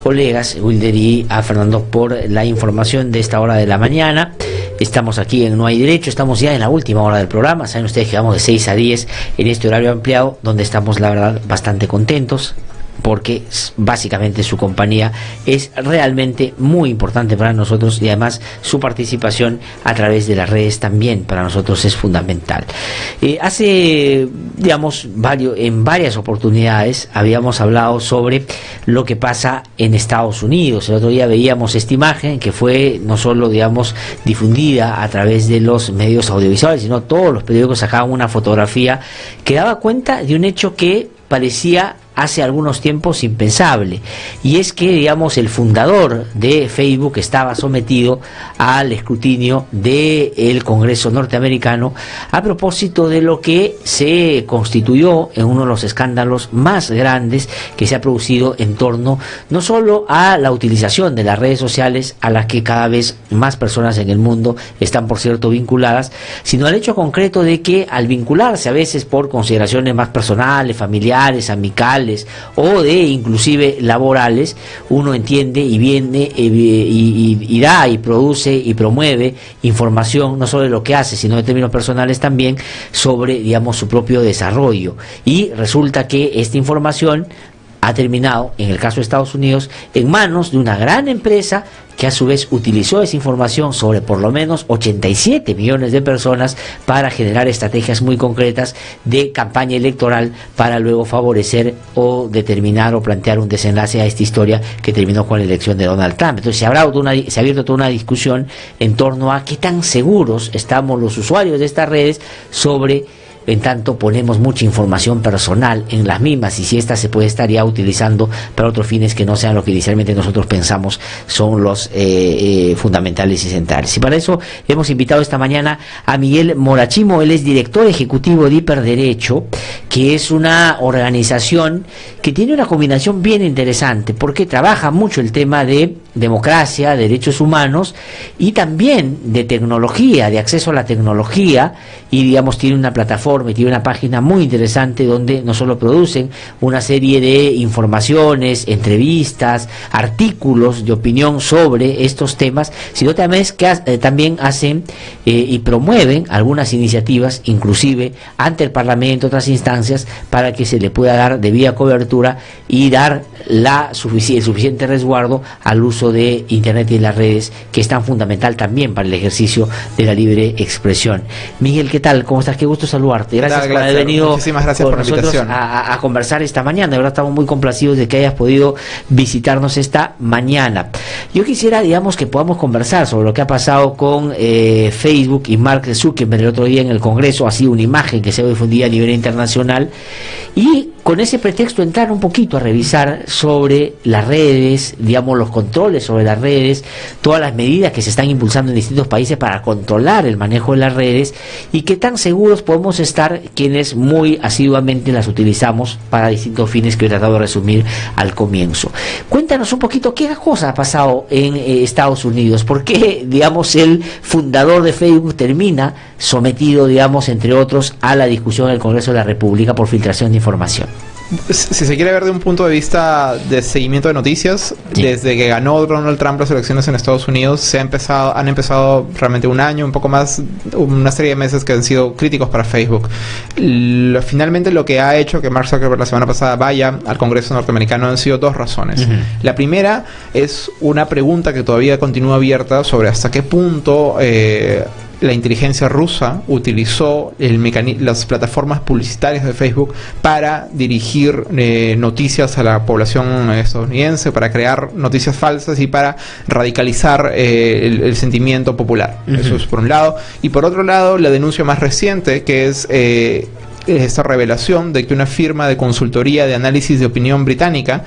colegas, Wilder y a Fernando por la información de esta hora de la mañana. Estamos aquí en No hay Derecho, estamos ya en la última hora del programa. Saben ustedes que vamos de 6 a 10 en este horario ampliado, donde estamos, la verdad, bastante contentos porque básicamente su compañía es realmente muy importante para nosotros y además su participación a través de las redes también para nosotros es fundamental. Eh, hace, digamos, varios, en varias oportunidades habíamos hablado sobre lo que pasa en Estados Unidos. El otro día veíamos esta imagen que fue no solo, digamos, difundida a través de los medios audiovisuales, sino todos los periódicos sacaban una fotografía que daba cuenta de un hecho que parecía hace algunos tiempos impensable. Y es que, digamos, el fundador de Facebook estaba sometido al escrutinio del Congreso norteamericano a propósito de lo que se constituyó en uno de los escándalos más grandes que se ha producido en torno no solo a la utilización de las redes sociales, a las que cada vez más personas en el mundo están, por cierto, vinculadas, sino al hecho concreto de que al vincularse a veces por consideraciones más personales, familiares, amicales, o de inclusive laborales, uno entiende y viene eh, y, da y produce y promueve información no solo de lo que hace, sino de términos personales también sobre, digamos, su propio desarrollo. Y resulta que esta información ha terminado, en el caso de Estados Unidos, en manos de una gran empresa que a su vez utilizó esa información sobre por lo menos 87 millones de personas para generar estrategias muy concretas de campaña electoral para luego favorecer o determinar o plantear un desenlace a esta historia que terminó con la elección de Donald Trump. Entonces se, habrá se ha abierto toda una discusión en torno a qué tan seguros estamos los usuarios de estas redes sobre en tanto ponemos mucha información personal en las mismas y si esta se puede estar ya utilizando para otros fines que no sean lo que inicialmente nosotros pensamos son los eh, eh, fundamentales y centrales. Y para eso hemos invitado esta mañana a Miguel Morachimo, él es director ejecutivo de Hiperderecho, que es una organización que tiene una combinación bien interesante porque trabaja mucho el tema de democracia, derechos humanos y también de tecnología, de acceso a la tecnología. Y digamos tiene una plataforma y tiene una página muy interesante donde no solo producen una serie de informaciones, entrevistas, artículos de opinión sobre estos temas, sino también, que, eh, también hacen eh, y promueven algunas iniciativas, inclusive ante el Parlamento, otras instancias, para que se le pueda dar debida cobertura y dar la el suficiente resguardo al uso de Internet y las redes, que es tan fundamental también para el ejercicio de la libre expresión. Miguel, ¿qué tal? ¿Cómo estás? Qué gusto saludarte. Gracias, por haber venido Muchísimas gracias por nosotros a, a, conversar esta mañana. De verdad estamos muy complacidos de que hayas podido visitarnos esta mañana. Yo quisiera, digamos, que podamos conversar sobre lo que ha pasado con eh, Facebook y Mark Zuckerberg el otro día en el Congreso. Ha sido una imagen que se ha difundido a nivel internacional. Y con ese pretexto entrar un poquito a revisar sobre las redes, digamos los controles sobre las redes, todas las medidas que se están impulsando en distintos países para controlar el manejo de las redes y qué tan seguros podemos estar quienes muy asiduamente las utilizamos para distintos fines que he tratado de resumir al comienzo. Cuéntanos un poquito qué cosa ha pasado en eh, Estados Unidos, por qué, digamos, el fundador de Facebook termina sometido, digamos, entre otros, a la discusión del Congreso de la República por filtración de información si se quiere ver de un punto de vista de seguimiento de noticias, desde que ganó Donald Trump las elecciones en Estados Unidos, se ha empezado, han empezado realmente un año, un poco más, una serie de meses que han sido críticos para Facebook. finalmente lo que ha hecho que Mark Zuckerberg la semana pasada vaya al Congreso norteamericano han sido dos razones. La primera es una pregunta que todavía continúa abierta sobre hasta qué punto eh, la inteligencia rusa utilizó el las plataformas publicitarias de Facebook para dirigir eh, noticias a la población estadounidense, para crear noticias falsas y para radicalizar eh, el, sentimiento popular. Eso es por un lado. Y por otro lado, la denuncia más reciente, que es eh, esta revelación de que una firma de consultoría de análisis de opinión británica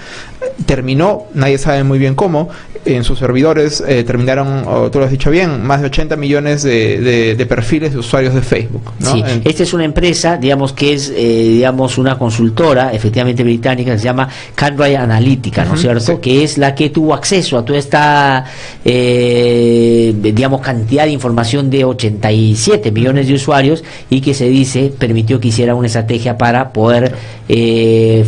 terminó, nadie sabe muy bien cómo, en sus servidores eh, terminaron, tú lo has dicho bien, más de 80 millones de, perfiles de usuarios de Facebook. Sí, esta es una empresa, digamos que es, eh, digamos, una consultora, efectivamente británica, que se llama Cambridge Analytica, ¿no es cierto? Que es la que tuvo acceso a toda esta, eh, digamos, cantidad de información de 87 millones de usuarios y que se dice permitió que hiciera una estrategia para poder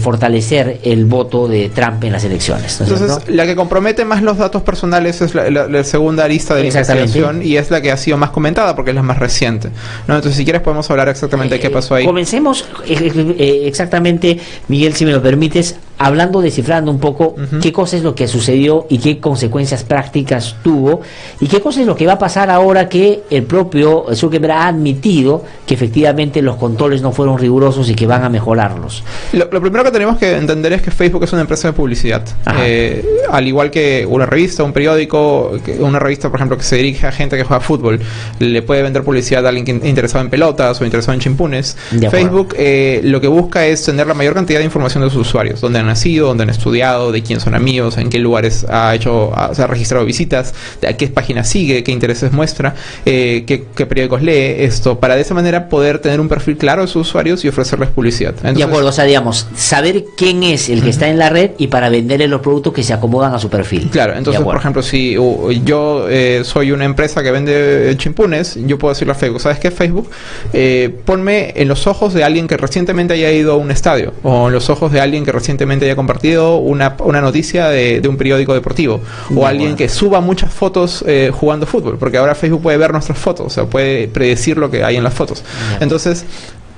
fortalecer el voto de Trump en las elecciones. Entonces, la que compromete más los datos personales es la, segunda lista de la investigación y es la que ha sido más comentada porque es la más reciente. ¿no? Entonces, si quieres, podemos hablar exactamente de qué pasó ahí. Comencemos exactamente, Miguel, si me lo permites, hablando, descifrando un poco qué cosa es lo que sucedió y qué consecuencias prácticas tuvo y qué cosa es lo que va a pasar ahora que el propio Zuckerberg ha admitido que efectivamente los controles no fueron rigurosos y que van a mejorarlos. Lo, primero que tenemos que entender es que Facebook es una empresa de publicidad. Eh, al igual que una revista, un periódico, una revista, por ejemplo, que se dirige a gente que juega fútbol, le puede vender publicidad a alguien que interesado en pelotas o interesado en chimpunes. Facebook eh, lo que busca es tener la mayor cantidad de información de sus usuarios, donde nacido, donde han estudiado, de quién son amigos, en qué lugares ha hecho, se ha registrado visitas, de a qué páginas sigue, qué intereses muestra, eh, qué, periódicos lee, esto, para de esa manera poder tener un perfil claro de sus usuarios y ofrecerles publicidad. de acuerdo, o sea, digamos, saber quién es el que está en la red y para venderle los productos que se acomodan a su perfil. Claro, entonces, por ejemplo, si yo eh, soy una empresa que vende chimpunes, yo puedo decirle a Facebook, ¿sabes qué, Facebook? Eh, ponme en los ojos de alguien que recientemente haya ido a un estadio o en los ojos de alguien que recientemente haya compartido una, una noticia de, un periódico deportivo o alguien que suba muchas fotos eh, jugando fútbol, porque ahora Facebook puede ver nuestras fotos, o sea, puede predecir lo que hay en las fotos. Entonces,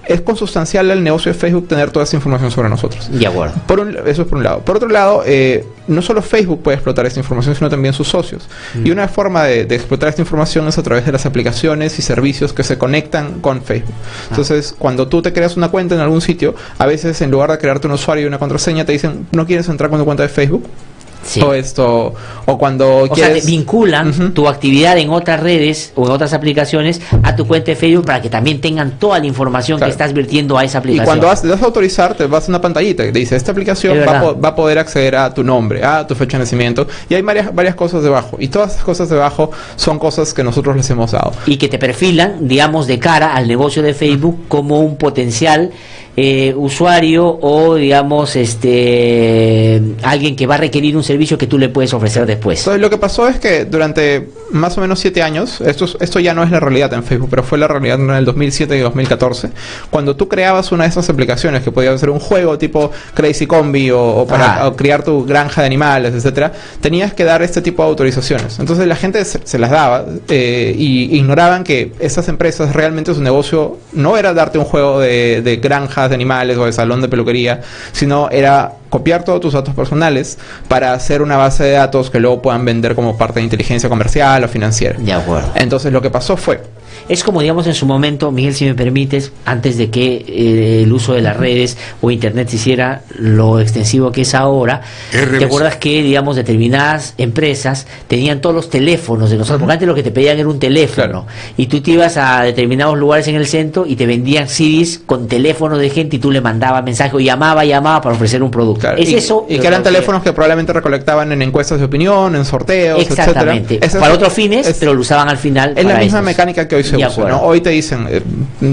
es consustancial al negocio de Facebook tener toda esa información sobre nosotros. De acuerdo. Por eso es por un lado. Por otro lado, eh, no solo Facebook puede explotar esta información, sino también sus socios. Mm. Y una forma de, explotar esta información es a través de las aplicaciones y servicios que se conectan con Facebook. Ah. Entonces, cuando tú te creas una cuenta en algún sitio, a veces en lugar de crearte un usuario y una contraseña, te dicen, ¿no quieres entrar con tu cuenta de Facebook? O esto o cuando o sea, vinculan tu actividad en otras redes o en otras aplicaciones a tu cuenta de Facebook para que también tengan toda la información que estás vertiendo a esa aplicación. Y cuando le das a autorizar, te vas a una pantallita que dice, esta aplicación va a, poder acceder a tu nombre, a tu fecha de nacimiento, y hay varias, varias cosas debajo. Y todas esas cosas debajo son cosas que nosotros les hemos dado. Y que te perfilan, digamos, de cara al negocio de Facebook como un potencial eh, usuario o digamos este alguien que va a requerir un servicio que tú le puedes ofrecer después. Entonces lo que pasó es que durante más o menos siete años, esto, esto ya no es la realidad en Facebook, pero fue la realidad en el 2007 y 2014, cuando tú creabas una de esas aplicaciones que podía ser un juego tipo Crazy Combi o, para criar tu granja de animales, etcétera, tenías que dar este tipo de autorizaciones. Entonces la gente se, las daba eh, y ignoraban que esas empresas realmente su negocio no era darte un juego de, de granja de animales o de salón de peluquería, sino era copiar todos tus datos personales para hacer una base de datos que luego puedan vender como parte de inteligencia comercial o financiera. De acuerdo. Entonces lo que pasó fue, es como, digamos, en su momento, Miguel, si me permites, antes de que eh, el uso de las redes o Internet se hiciera lo extensivo que es ahora, ¿te acuerdas que, digamos, determinadas empresas tenían todos los teléfonos de nosotros? Porque antes lo que te pedían era un teléfono. Y tú te ibas a determinados lugares en el centro y te vendían CDs con teléfonos de gente y tú le mandabas mensajes o llamaba, llamaba para ofrecer un producto. Es y, eso. Y que eran teléfonos que probablemente recolectaban en encuestas de opinión, en sorteos, Exactamente. Para otros fines, pero lo usaban al final. Es la misma mecánica que hoy se Hoy te dicen, eh,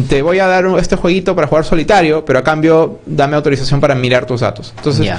te voy a dar este jueguito para jugar solitario, pero a cambio dame autorización para mirar tus datos. Entonces,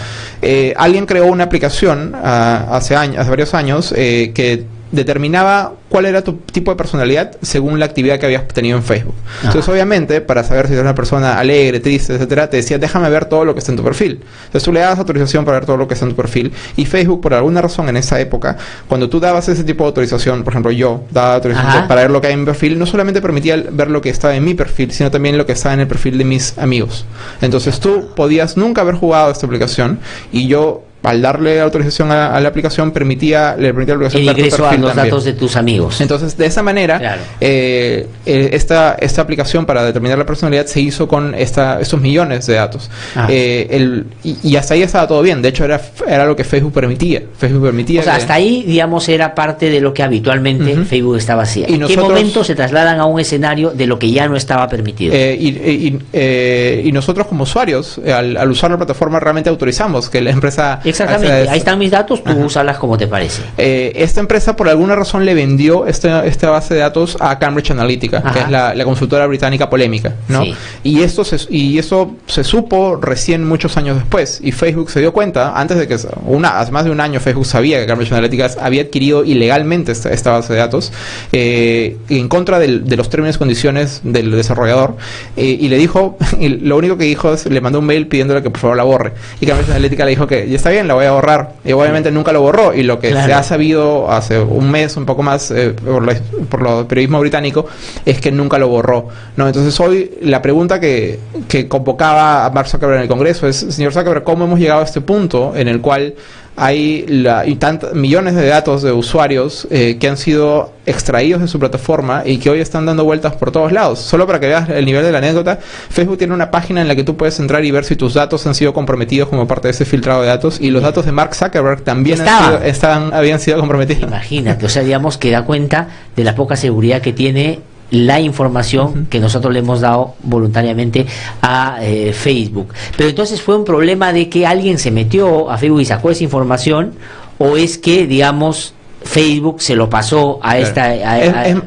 eh, alguien creó una aplicación ah, hace, años, hace varios años eh, que determinaba cuál era tu tipo de personalidad según la actividad que habías tenido en Facebook. Entonces, obviamente, para saber si eres una persona alegre, triste, etcétera, te decía, déjame ver todo lo que está en tu perfil. Entonces, tú le das autorización para ver todo lo que está en tu perfil. Y Facebook, por alguna razón en esa época, cuando tú dabas ese tipo de autorización, por ejemplo, yo daba autorización para ver lo que hay en mi perfil, no solamente permitía ver lo que estaba en mi perfil, sino también lo que estaba en el perfil de mis amigos. Entonces, tú podías nunca haber jugado esta aplicación y yo al darle autorización a, la aplicación permitía le permitía la aplicación el ingreso a los datos de tus amigos. Entonces de esa manera eh, eh, esta esta aplicación para determinar la personalidad se hizo con esta estos millones de datos. Ah. eh, el, y, hasta ahí estaba todo bien. De hecho era era lo que Facebook permitía. Facebook permitía o sea hasta ahí digamos era parte de lo que habitualmente Facebook estaba haciendo. ¿en qué momento se trasladan a un escenario de lo que ya no estaba permitido y, y, nosotros como usuarios al, al usar la plataforma realmente autorizamos que la empresa Exactamente, ahí están mis datos, tú úsalas como te parece. Eh, esta empresa por alguna razón le vendió esta, esta base de datos a Cambridge Analytica, que es la, consultora británica polémica, ¿no? Y esto se, y eso se supo recién muchos años después y Facebook se dio cuenta antes de que una hace más de un año Facebook sabía que Cambridge Analytica había adquirido ilegalmente esta, base de datos eh, en contra de los términos y condiciones del desarrollador eh, y le dijo y lo único que dijo es le mandó un mail pidiéndole que por favor la borre. Y Cambridge Analytica le dijo que ya está bien bien, la voy a borrar. Y obviamente nunca lo borró. Y lo que se ha sabido hace un mes, un poco más, eh, por, la, por lo periodismo británico, es que nunca lo borró. ¿no? Entonces hoy la pregunta que, que convocaba a Mark Zuckerberg en el Congreso es, señor Zuckerberg, ¿cómo hemos llegado a este punto en el cual hay la, y millones de datos de usuarios eh, que han sido extraídos de su plataforma y que hoy están dando vueltas por todos lados. Solo para que veas el nivel de la anécdota, Facebook tiene una página en la que tú puedes entrar y ver si tus datos han sido comprometidos como parte de ese filtrado de datos y los datos de Mark Zuckerberg también estaban, habían sido comprometidos. Imagínate, o sea, digamos que da cuenta de la poca seguridad que tiene la información que nosotros le hemos dado voluntariamente a eh, Facebook. Pero entonces fue un problema de que alguien se metió a Facebook y sacó esa información o es que, digamos, Facebook se lo pasó a esta...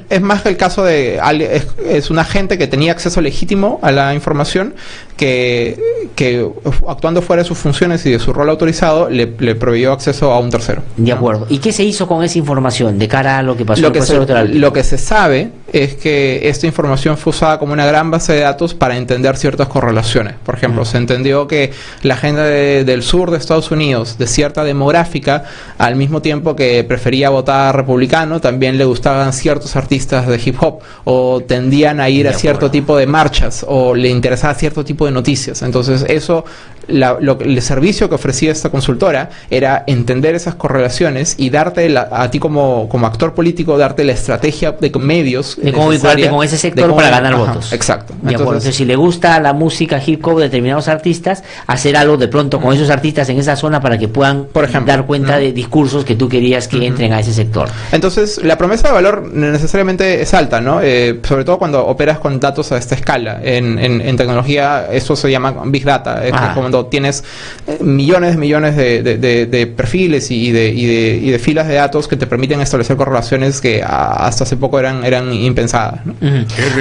es, más que el caso de... Es, es, un agente que tenía acceso legítimo a la información que, que actuando fuera de sus funciones y de su rol autorizado le, le proveyó acceso a un tercero. De acuerdo. ¿Y qué se hizo con esa información de cara a lo que pasó lo que se, Lo que se sabe es que esta información fue usada como una gran base de datos para entender ciertas correlaciones. Por ejemplo, se entendió que la gente del sur de Estados Unidos, de cierta demográfica, al mismo tiempo que prefería votar republicano, también le gustaban ciertos artistas de hip hop o tendían a ir a cierto tipo de marchas o le interesaba cierto tipo de noticias. Entonces eso lo, el servicio que ofrecía esta consultora era entender esas correlaciones y darte a ti como, como actor político, darte la estrategia de medios. De cómo vincularte con ese sector para ganar votos. Exacto. Entonces, si le gusta la música hip hop de determinados artistas, hacer algo de pronto con esos artistas en esa zona para que puedan Por ejemplo, dar cuenta de discursos que tú querías que entren a ese sector. Entonces, la promesa de valor necesariamente es alta, ¿no? Eh, sobre todo cuando operas con datos a esta escala. En, en, tecnología, eso se llama Big Data. Es como tienes eh, millones y millones de, perfiles y de, y, de, filas de datos que te permiten establecer correlaciones que hasta hace poco eran, eran impensadas.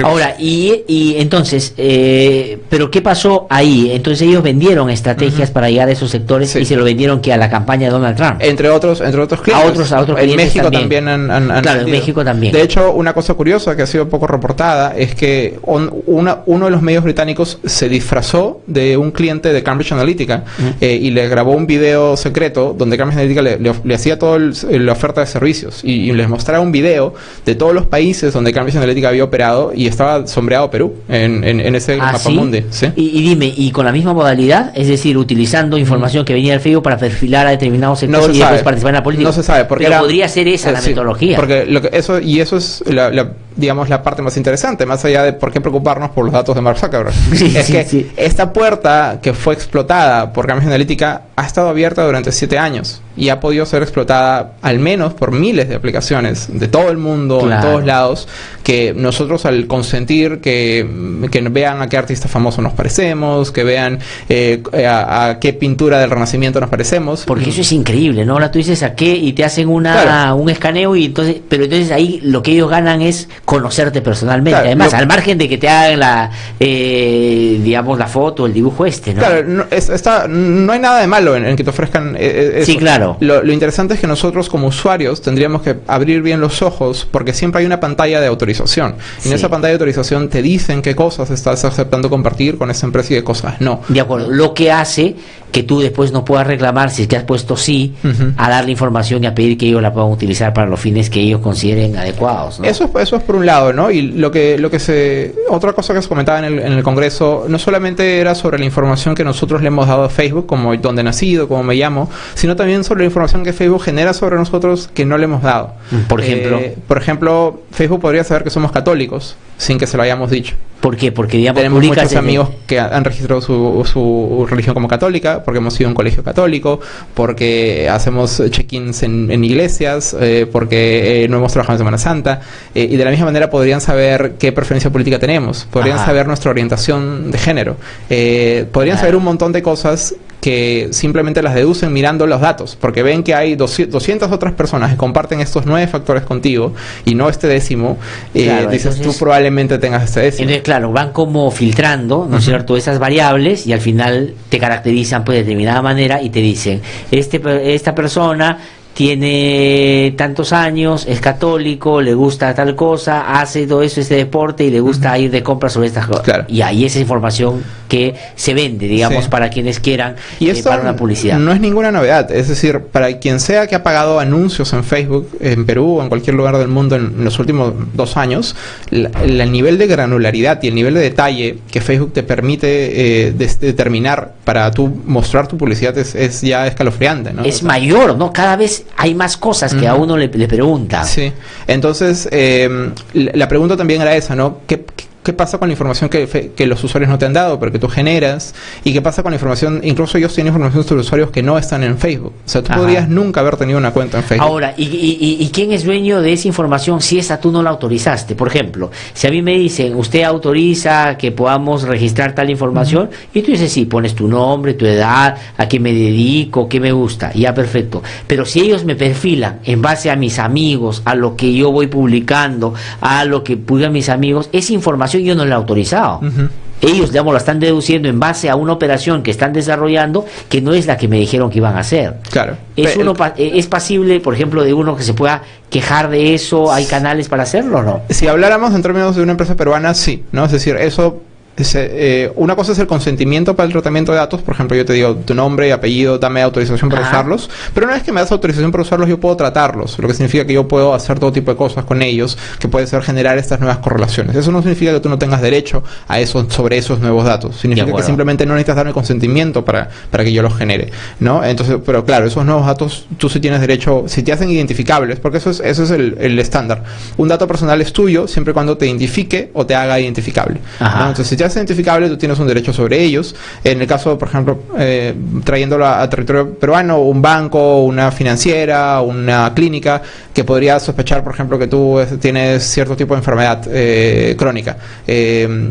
Ahora, y, y entonces, eh, ¿pero qué pasó ahí? Entonces ellos vendieron estrategias para llegar a esos sectores y se lo vendieron que a la campaña de Donald Trump. Entre otros, entre otros clientes. A otros, a otros En México también, han, Claro, en México también. De hecho, una cosa curiosa que ha sido poco reportada es que una, uno de los medios británicos se disfrazó de un cliente de Cambridge Analytica eh, y le grabó un video secreto donde Cambridge Analytica le, hacía toda la oferta de servicios y, les mostraba un video de todos los países donde Cambridge Analytica había operado y estaba sombreado Perú en, en, ese ¿Ah, mapa mundi. Y, dime, ¿y con la misma modalidad? Es decir, utilizando información que venía del Facebook para perfilar a determinados sectores y después participar en la política. No se sabe, porque Pero podría ser esa la metodología. Porque lo que eso, y eso es la, digamos, la parte más interesante, más allá de por qué preocuparnos por los datos de Mark Zuckerberg. es que esta puerta que fue explotada por Cambridge Analytica ha estado abierta durante siete años y ha podido ser explotada al menos por miles de aplicaciones de todo el mundo, en todos lados, que nosotros al consentir que, que, vean a qué artista famoso nos parecemos, que vean eh, a, qué pintura del Renacimiento nos parecemos. Porque eso es increíble, ¿no? Ahora tú dices a qué y te hacen una, un escaneo y entonces, pero entonces ahí lo que ellos ganan es conocerte personalmente. Además, al margen de que te hagan la, eh, digamos, la foto, el dibujo este, ¿no? Claro, no, está, no hay nada de malo en, que te ofrezcan eh, Sí, claro. Lo, interesante es que nosotros como usuarios tendríamos que abrir bien los ojos porque siempre hay una pantalla de autorización. Y en esa pantalla de autorización te dicen qué cosas estás aceptando compartir con esa empresa y qué cosas no. De acuerdo. Lo que hace que tú después no puedas reclamar si es que has puesto sí a dar la información y a pedir que ellos la puedan utilizar para los fines que ellos consideren adecuados. Eso, eso es por un lado, ¿no? Y lo que, lo que se... Otra cosa que se comentaba en el, en el Congreso no solamente era sobre la información que nosotros le hemos dado a Facebook, como dónde he nacido, cómo me llamo, sino también sobre la información que Facebook genera sobre nosotros que no le hemos dado. Por ejemplo. Eh, por ejemplo, Facebook podría saber que somos católicos sin que se lo hayamos dicho. ¿Por qué? Porque digamos, tenemos muchos amigos que han registrado su, su, religión como católica, porque hemos ido a un colegio católico, porque hacemos check-ins en, iglesias, eh, porque eh, no hemos trabajado en Semana Santa, y de la misma manera podrían saber qué preferencia política tenemos, podrían saber nuestra orientación de género, podrían saber un montón de cosas que simplemente las deducen mirando los datos, porque ven que hay 200 otras personas que comparten estos nueve factores contigo y no este décimo, eh, dices tú probablemente tengas este décimo. Entonces, claro, van como filtrando, ¿no es cierto?, esas variables y al final te caracterizan pues de determinada manera y te dicen, este, esta persona tiene tantos años, es católico, le gusta tal cosa, hace todo eso, este deporte y le gusta ir de compras sobre estas cosas. Claro. Y ahí esa información que se vende, digamos, Sí. para quienes quieran Y eh, esto para una publicidad. no es ninguna novedad. Es decir, para quien sea que ha pagado anuncios en Facebook, en Perú o en cualquier lugar del mundo en los últimos dos años, la- la- el nivel de granularidad y el nivel de detalle que Facebook te permite eh, des- determinar para tú mostrar tu publicidad es, es ya escalofriante. ¿no? es O sea, mayor, ¿no? Cada vez hay más cosas que a uno le, le pregunta. Sí. Entonces, eh, la la pregunta también era esa, ¿no? ¿Qué, qué- qué pasa con la información que, que los usuarios no te han dado, pero que tú generas? ¿Y qué pasa con la información? Incluso ellos tienen información sobre usuarios que no están en Facebook. O sea, tú Ajá. podrías nunca haber tenido una cuenta en Facebook. Ahora, ¿y, y, y- y quién es dueño de esa información si esa tú no la autorizaste? Por ejemplo, si a mí me dicen, usted autoriza que podamos registrar tal información, y tú dices, sí, pones tu nombre, tu edad, a qué me dedico, qué me gusta, ya perfecto. Pero si ellos me perfilan en base a mis amigos, a lo que yo voy publicando, a lo que publican mis amigos, esa información yo no la he autorizado. Ellos, digamos, la están deduciendo en base a una operación que están desarrollando que no es la que me dijeron que iban a hacer. Claro. ¿Es, uno eh, ¿Es pasible, por ejemplo, de uno que se pueda quejar de eso? ¿Hay canales para hacerlo o no? Si habláramos en términos de una empresa peruana, sí, ¿no? Es decir, eso... eh, una cosa es el consentimiento para el tratamiento de datos, por ejemplo, yo te digo tu nombre y apellido, dame autorización para Ajá. usarlos, pero una vez que me das autorización para usarlos, yo puedo tratarlos, lo que significa que yo puedo hacer todo tipo de cosas con ellos, que puede ser generar estas nuevas correlaciones. Eso no significa que tú no tengas derecho a eso, sobre esos nuevos datos, significa que simplemente no necesitas darme consentimiento para, para que yo los genere, ¿no? Entonces, pero claro, esos nuevos datos tú sí tienes derecho, si te hacen identificables, porque eso es, eso es el, el estándar. Un dato personal es tuyo siempre cuando te identifique o te haga identificable. ¿no? Entonces, si te identificable, tú tienes un derecho sobre ellos. En el caso, por ejemplo, eh, trayéndolo a, a territorio peruano, un banco, una financiera, una clínica, que podría sospechar, por ejemplo, que tú tienes cierto tipo de enfermedad eh, crónica. Eh,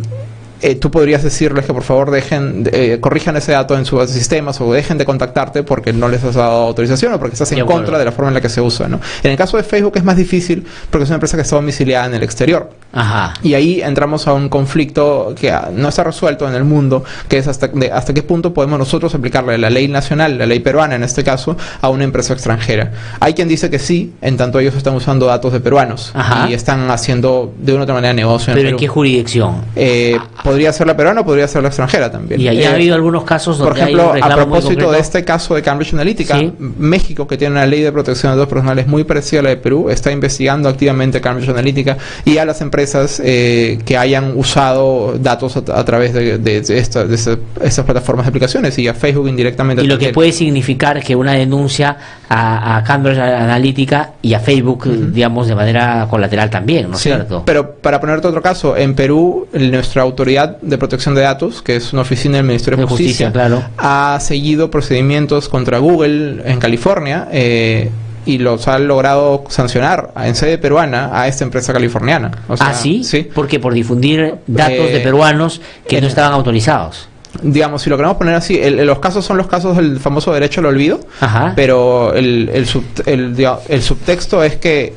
eh, tú podrías decirles que por favor dejen, eh, corrijan ese dato en sus sistemas o dejen de contactarte porque no les has dado autorización o porque estás en contra de la forma en la que se usa. ¿no? En el caso de Facebook es más difícil porque es una empresa que está domiciliada en el exterior. Ajá. Y ahí entramos a un conflicto que ah, no está resuelto en el mundo, que es hasta, de, hasta qué punto podemos nosotros aplicarle la ley nacional, la ley peruana en este caso, a una empresa extranjera. Hay quien dice que sí, en tanto ellos están usando datos de peruanos Ajá. y están haciendo de una u otra manera negocio en ¿Pero en Perú. qué jurisdicción? Eh, podría ser la peruana o podría ser la extranjera también. Y ahí Eh, ha habido algunos casos donde por ejemplo, hay un a propósito de este caso de Cambridge Analytica, Sí. México, que tiene una ley de protección de datos personales muy parecida a la de Perú, está investigando activamente Cambridge Analytica y a las empresas eh, que hayan usado datos a, a través de, de- de esta- de esta- estas plataformas de aplicaciones y a Facebook indirectamente. Y lo que puede significar que una denuncia a, a Cambridge Analytica y a Facebook, digamos, de manera colateral también, ¿no es Sí, cierto? Pero para ponerte otro caso, en Perú, nuestra autoridad de protección de datos, que es una oficina del Ministerio de De Justicia, Justicia, claro. ha seguido procedimientos contra Google en California eh, y los ha logrado sancionar en sede peruana a esta empresa californiana. O sea, ah, sí, Sí. porque por difundir datos Eh, de peruanos que no estaban autorizados. Digamos, si lo queremos poner así, el- los casos son los casos del famoso derecho al olvido, Ajá. pero el, el, sub- el, el subtexto es que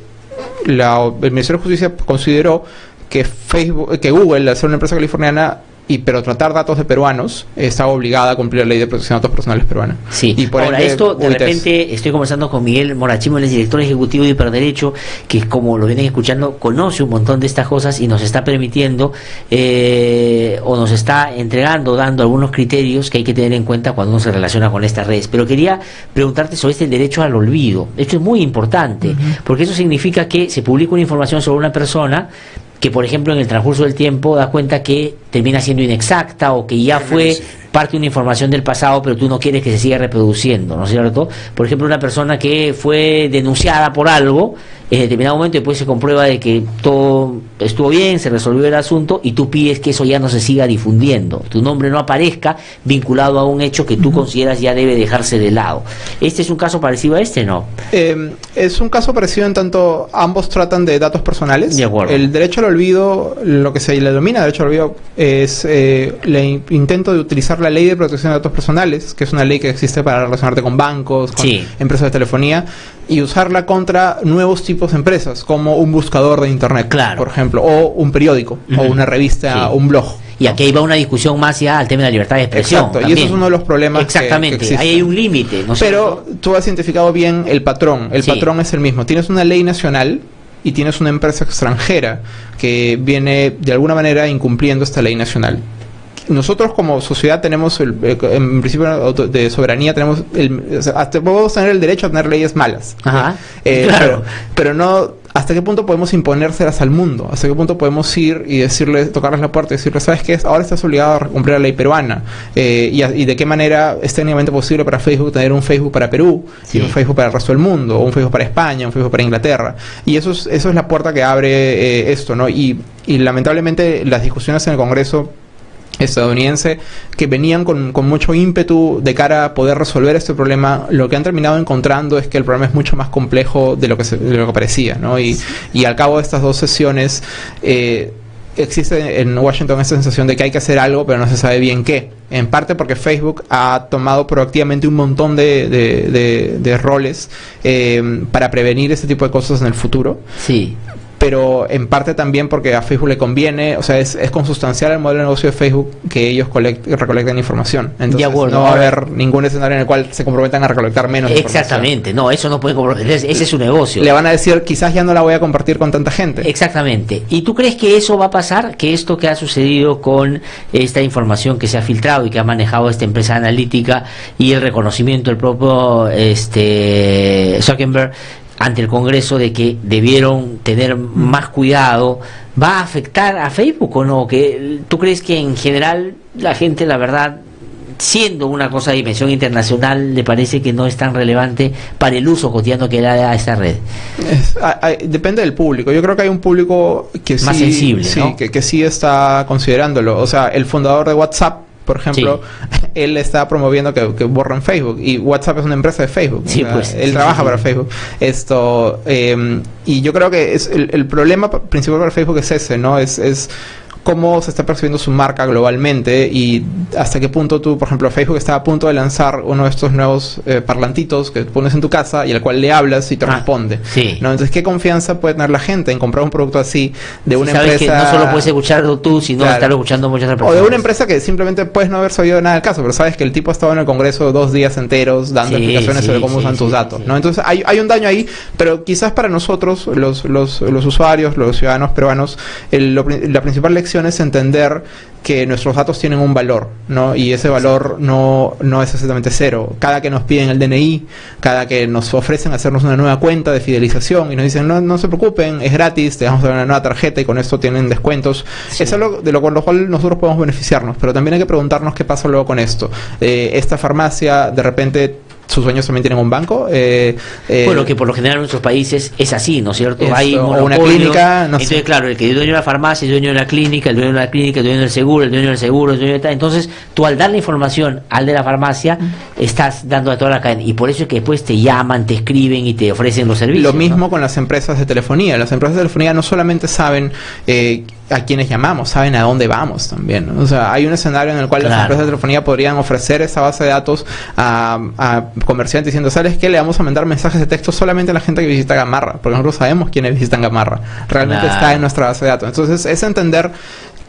la- el Ministerio de Justicia consideró que Facebook, que Google, al ser una empresa californiana, y pero tratar datos de peruanos, estaba obligada a cumplir la ley de protección de datos personales peruana. Sí, Y por ahora ende, esto de UITES. repente estoy conversando con Miguel Morachimo, él es director ejecutivo de Hiperderecho, que como lo vienen escuchando, conoce un montón de estas cosas y nos está permitiendo eh, o nos está entregando, dando algunos criterios que hay que tener en cuenta cuando uno se relaciona con estas redes. Pero quería preguntarte sobre este derecho al olvido. Esto es muy importante, porque eso significa que se publica una información sobre una persona que por ejemplo en el transcurso del tiempo da cuenta que termina siendo inexacta o que ya fue parte de una información del pasado pero tú no quieres que se siga reproduciendo, ¿no es cierto? Por ejemplo una persona que fue denunciada por algo en determinado momento después se comprueba de que todo estuvo bien, se resolvió el asunto y tú pides que eso ya no se siga difundiendo, tu nombre no aparezca vinculado a un hecho que tú consideras ya debe dejarse de lado. ¿Este es un caso parecido a este, no? Eh, es un caso parecido en tanto ambos tratan de datos personales. De acuerdo. El derecho al olvido, lo que se le denomina derecho al olvido, es eh, el in- intento de utilizar la ley de protección de datos personales, que es una ley que existe para relacionarte con bancos, con Sí. empresas de telefonía, y usarla contra nuevos tipos de empresas, como un buscador de internet, Claro. por ejemplo, o un periódico, o una revista, Sí. un blog. Y aquí iba una discusión más ya al tema de la libertad de expresión. Exacto, y eso es uno de los problemas. Exactamente, ahí hay un límite. ¿no Pero tú has identificado bien el patrón. El patrón es el mismo. Tienes una ley nacional y tienes una empresa extranjera que viene de alguna manera incumpliendo esta ley nacional nosotros como sociedad tenemos, el, eh, en principio de soberanía, tenemos el, hasta podemos tener el derecho a tener leyes malas. Ajá, eh, claro. pero, no, ¿hasta qué punto podemos imponérselas al mundo? ¿Hasta qué punto podemos ir y decirle, tocarles la puerta y decirles, ¿sabes qué? Ahora estás obligado a cumplir la ley peruana. Eh, y, de qué manera es técnicamente posible para Facebook tener un Facebook para Perú y un Facebook para el resto del mundo, o un Facebook para España, un Facebook para Inglaterra. Y eso es, eso es la puerta que abre esto, ¿no? Y, y lamentablemente las discusiones en el Congreso estadounidense que venían con, mucho ímpetu de cara a poder resolver este problema, lo que han terminado encontrando es que el problema es mucho más complejo de lo que, de lo que parecía, ¿no? Y, y al cabo de estas dos sesiones eh, existe en Washington esa sensación de que hay que hacer algo, pero no se sabe bien qué. En parte porque Facebook ha tomado proactivamente un montón de, de, roles eh, para prevenir este tipo de cosas en el futuro. Sí pero en parte también porque a Facebook le conviene, o sea, es, es consustancial el modelo de negocio de Facebook que ellos recolecten información. Entonces no va a haber ningún escenario en el cual se comprometan a recolectar menos Exactamente, no, eso no puede comprometer, ese es su negocio. Le van a decir, quizás ya no la voy a compartir con tanta gente. Exactamente. ¿Y tú crees que eso va a pasar? Que esto que ha sucedido con esta información que se ha filtrado y que ha manejado esta empresa analítica y el reconocimiento del propio este Zuckerberg ante el Congreso de que debieron tener más cuidado, ¿va a afectar a Facebook o no? ¿Que, ¿Tú crees que en general la gente, la verdad, siendo una cosa de dimensión internacional, le parece que no es tan relevante para el uso cotidiano que da a esta red? depende del público. Yo creo que hay un público que Más sensible, que, que sí está considerándolo. O sea, el fundador de WhatsApp por ejemplo, él está promoviendo que, borren Facebook y WhatsApp es una empresa de Facebook. Pues, él trabaja para Facebook. Esto em, y yo creo que es el, el, problema principal para Facebook es ese, ¿no? Es, es cómo se está percibiendo su marca globalmente y hasta qué punto tú, por ejemplo, Facebook está a punto de lanzar uno de estos nuevos eh, parlantitos que pones en tu casa y al cual le hablas y te ah, responde. Sí. ¿no? Entonces, ¿qué confianza puede tener la gente en comprar un producto así de una empresa? Que no solo puedes escucharlo tú, sino estarlo escuchando muchas otras personas. O de una empresa que simplemente puedes no haber sabido nada del caso, pero sabes que el tipo ha estado en el Congreso dos días enteros dando explicaciones sobre cómo usan tus datos. ¿no? Entonces, hay, hay un daño ahí, pero quizás para nosotros, los, los, los usuarios, los ciudadanos peruanos, la principal lección es entender que nuestros datos tienen un valor, ¿no? Y ese valor no, no es exactamente cero. Cada que nos piden el DNI, cada que nos ofrecen hacernos una nueva cuenta de fidelización y nos dicen, no, no se preocupen, es gratis, te vamos a dar una nueva tarjeta y con esto tienen descuentos, es algo de lo, con lo cual nosotros podemos beneficiarnos, pero también hay que preguntarnos qué pasa luego con esto. Eh, esta farmacia de repente sus dueños también tienen un banco. Eh, eh, bueno, que por lo general en nuestros países es así, ¿no es cierto? Hay una clínica. No entonces, claro, el que es dueño de la farmacia, el dueño de la clínica, el dueño de la clínica, el dueño del seguro, el dueño del seguro, el dueño de tal. Entonces, tú al dar la información al de la farmacia, estás dando a toda la cadena. Y por eso es que después te llaman, te escriben y te ofrecen los servicios. Lo mismo con las empresas de telefonía. Las empresas de telefonía no solamente saben eh, a quienes llamamos, saben a dónde vamos también. O sea, hay un escenario en el cual las empresas de telefonía podrían ofrecer esa base de datos a, a, comerciantes diciendo, ¿sabes qué? Le vamos a mandar mensajes de texto solamente a la gente que visita Gamarra, porque nosotros sabemos quiénes visitan Gamarra. Realmente está en nuestra base de datos. Entonces, es entender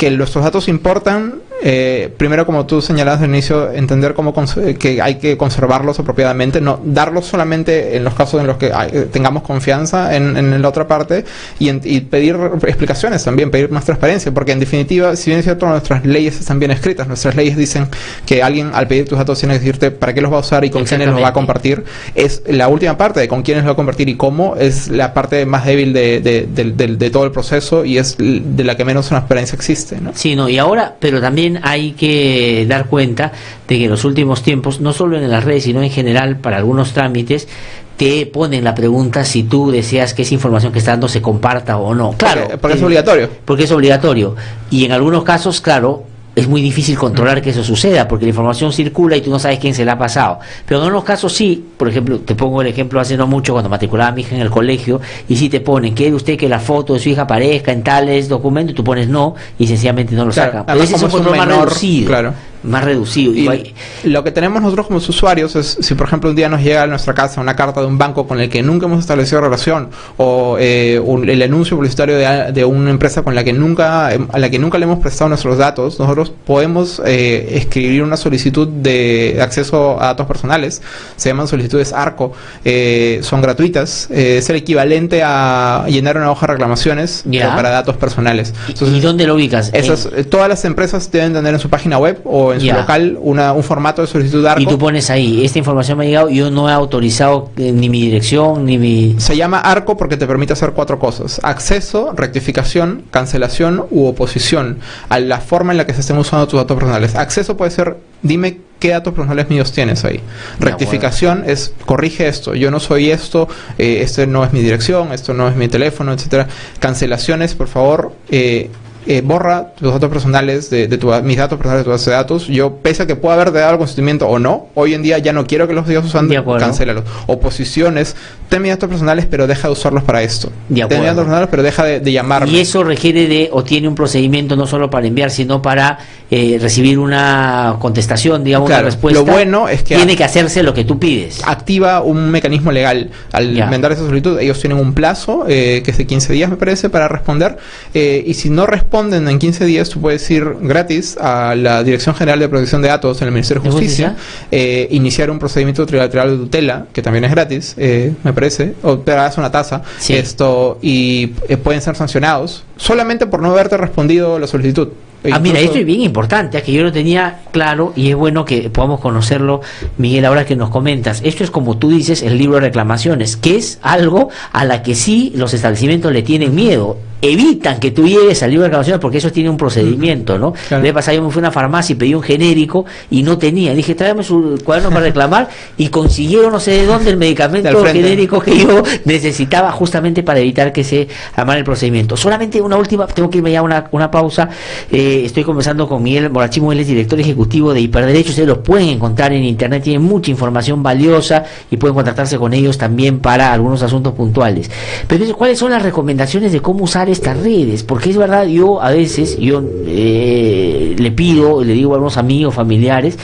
que nuestros datos importan eh, primero, como tú señalabas al inicio, entender cómo que hay que conservarlos apropiadamente, no darlos solamente en los casos en los que eh, tengamos confianza en, la otra parte y, pedir explicaciones también, pedir más transparencia, porque en definitiva, si bien es cierto, nuestras leyes están bien escritas, nuestras leyes dicen que alguien al pedir tus datos tiene que decirte para qué los va a usar y con quiénes los va a compartir, es la última parte de con quiénes los va a compartir y cómo, es la parte más débil de, todo el proceso y es de la que menos transparencia existe. ¿No? Sí, no, y ahora, pero también hay que dar cuenta de que en los últimos tiempos, no solo en las redes, sino en general para algunos trámites, te ponen la pregunta si tú deseas que esa información que está dando se comparta o no. Claro. Porque, es obligatorio. Porque es obligatorio. Y en algunos casos, claro, es muy difícil controlar que eso suceda porque la información circula y tú no sabes quién se la ha pasado. Pero en algunos casos sí, por ejemplo, te pongo el ejemplo hace no mucho cuando matriculaba a mi hija en el colegio y si te ponen, ¿quiere usted que la foto de su hija aparezca en tales documentos? Y tú pones no y sencillamente no lo sacan. Pero ese es un problema reducido. Más reducido. Y lo que tenemos nosotros como usuarios es, si por ejemplo un día nos llega a nuestra casa una carta de un banco con el que nunca hemos establecido relación, o eh, el anuncio publicitario de, una empresa con la que nunca, a la que nunca le hemos prestado nuestros datos, nosotros podemos eh, escribir una solicitud de acceso a datos personales, se llaman solicitudes ARCO, eh, son gratuitas, es el equivalente a llenar una hoja de reclamaciones para datos personales. ¿Y dónde lo ubicas? Esas, todas las empresas deben tener en su página web o en su local una, un formato de solicitud ARCO. Y tú pones ahí, esta información me ha llegado, yo no he autorizado eh, ni mi dirección, ni mi... Se llama ARCO porque te permite hacer cuatro cosas. Acceso, rectificación, cancelación u oposición a la forma en la que se estén usando tus datos personales. Acceso puede ser, dime qué datos personales míos tienes ahí. Rectificación es, corrige esto, yo no soy esto, eh, este no es mi dirección, esto no es mi teléfono, etcétera. Cancelaciones, por favor, eh, eh, borra tus datos personales de, tu, mis datos personales de tu base de datos. Yo, pese a que pueda haber dado el consentimiento o no, hoy en día ya no quiero que los sigas usando, cancélalos. Oposiciones, ten mis datos personales, pero deja de usarlos para esto. ten mis datos personales, pero deja de, llamarme. Y eso requiere de, o tiene un procedimiento no solo para enviar, sino para eh, recibir una contestación, digamos, una respuesta. Lo bueno es que tiene que hacerse lo que tú pides. Activa un mecanismo legal. Al mandar esa solicitud, ellos tienen un plazo, eh, que es de 15 días, me parece, para responder. y si no responden, responden en 15 días, tú puedes ir gratis a la Dirección General de Protección de Datos en el Ministerio de Justicia, eh, iniciar un procedimiento trilateral de tutela, que también es gratis, eh, me parece, o te das una tasa, esto, y eh, pueden ser sancionados solamente por no haberte respondido la solicitud. Ah, mira, esto es bien importante, es que yo lo tenía claro y es bueno que podamos conocerlo, Miguel, ahora que nos comentas. Esto es como tú dices, el libro de reclamaciones, que es algo a la que sí los establecimientos le tienen miedo evitan que tú llegues al libro de reclamaciones porque eso tiene un procedimiento, ¿no? Claro. Me pasado, yo me fui a una farmacia y pedí un genérico y no tenía. Dije, tráeme su cuaderno para reclamar y consiguieron no sé de dónde el medicamento genérico que yo necesitaba justamente para evitar que se amara el procedimiento. Solamente una última, tengo que irme ya a una, una pausa. Eh, estoy conversando con Miguel Morachimo, él es director ejecutivo de Hiperderecho. Ustedes los pueden encontrar en internet, tienen mucha información valiosa y pueden contactarse con ellos también para algunos asuntos puntuales. Pero ¿cuáles son las recomendaciones de cómo usar estas redes, porque es verdad, yo a veces, yo eh, le pido, le digo a algunos amigos, familiares,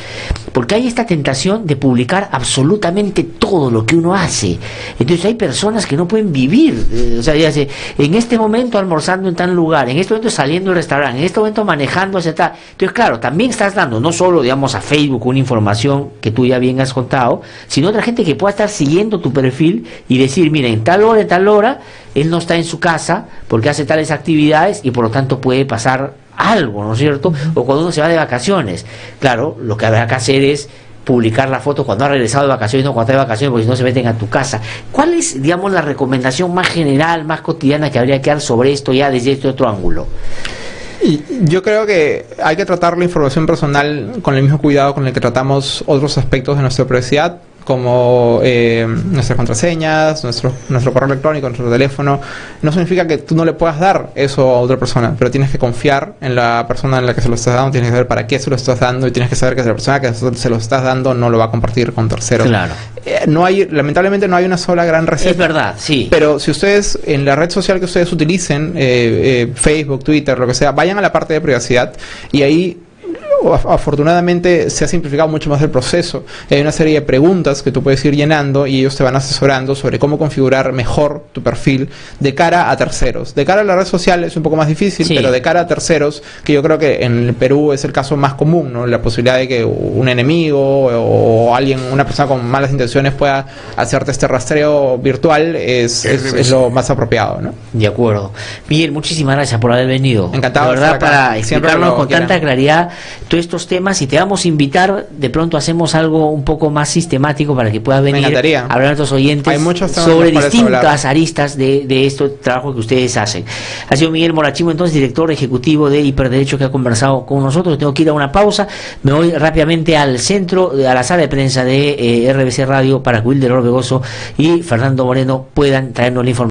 porque hay esta tentación de publicar absolutamente todo lo que uno hace. Entonces hay personas que no pueden vivir, eh, o sea, ya sé, en este momento almorzando en tal lugar, en este momento saliendo del restaurante, en este momento manejando hacia tal. Entonces, claro, también estás dando no solo, digamos, a Facebook una información que tú ya bien has contado, sino otra gente que pueda estar siguiendo tu perfil y decir, mira, en tal hora, en tal hora, él no está en su casa porque hace tales actividades y por lo tanto puede pasar algo, ¿no es cierto? O cuando uno se va de vacaciones. Claro, lo que habrá que hacer es publicar la foto cuando ha regresado de vacaciones, no cuando está de vacaciones, porque si no se meten a tu casa. ¿Cuál es, digamos, la recomendación más general, más cotidiana que habría que dar sobre esto ya desde este otro ángulo? Yo creo que hay que tratar la información personal con el mismo cuidado con el que tratamos otros aspectos de nuestra privacidad como eh, nuestras contraseñas, nuestro, nuestro correo electrónico, nuestro teléfono, no significa que tú no le puedas dar eso a otra persona, pero tienes que confiar en la persona en la que se lo estás dando, tienes que saber para qué se lo estás dando y tienes que saber que la persona que se lo estás dando no lo va a compartir con terceros. Claro. Eh, no hay, lamentablemente no hay una sola gran receta. Es verdad, sí. Pero si ustedes, en la red social que ustedes utilicen, eh, Facebook, Twitter, lo que sea, vayan a la parte de privacidad y ahí afortunadamente se ha simplificado mucho más el proceso. Hay una serie de preguntas que tú puedes ir llenando y ellos te van asesorando sobre cómo configurar mejor tu perfil de cara a terceros. De cara a la red social es un poco más difícil, pero de cara a terceros, que yo creo que en el Perú es el caso más común, ¿no? La posibilidad de que un enemigo o, alguien, una persona con malas intenciones pueda hacerte este rastreo virtual es, es, lo más apropiado, ¿no? De acuerdo. Miguel, muchísimas gracias por haber venido. Encantado. de verdad, para explicarnos con tanta claridad todos estos temas y te vamos a invitar, de pronto hacemos algo un poco más sistemático para que puedas venir a hablar a nuestros oyentes sobre distintas aristas de, de este trabajo que ustedes hacen. Ha sido Miguel Morachimo, entonces director ejecutivo de Hiperderecho que ha conversado con nosotros. Tengo que ir a una pausa, me voy rápidamente al centro, a la sala de prensa de eh, RBC Radio para que Wilder Orbegoso y Fernando Moreno puedan traernos la información.